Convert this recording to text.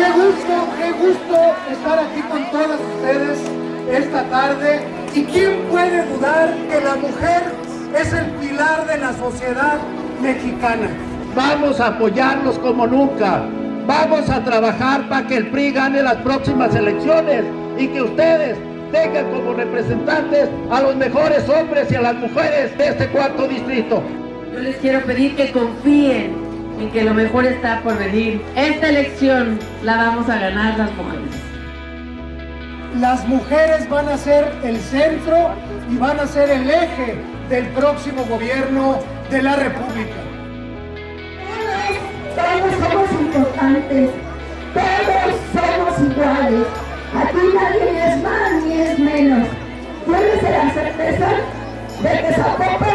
Qué gusto, qué gusto estar aquí con todas ustedes esta tarde. ¿Y quién puede dudar que la mujer es el pilar de la sociedad mexicana? Vamos a apoyarlos como nunca. Vamos a trabajar para que el PRI gane las próximas elecciones y que ustedes tengan como representantes a los mejores hombres y a las mujeres de este cuarto distrito. Yo les quiero pedir que confíen en que lo mejor está por venir. Esta elección la vamos a ganar las mujeres. Las mujeres van a ser el centro y van a ser el eje del próximo gobierno de la República. Todos somos importantes, todos somos iguales. Aquí nadie es más ni es menos. Tienes la certeza de que Zapopan.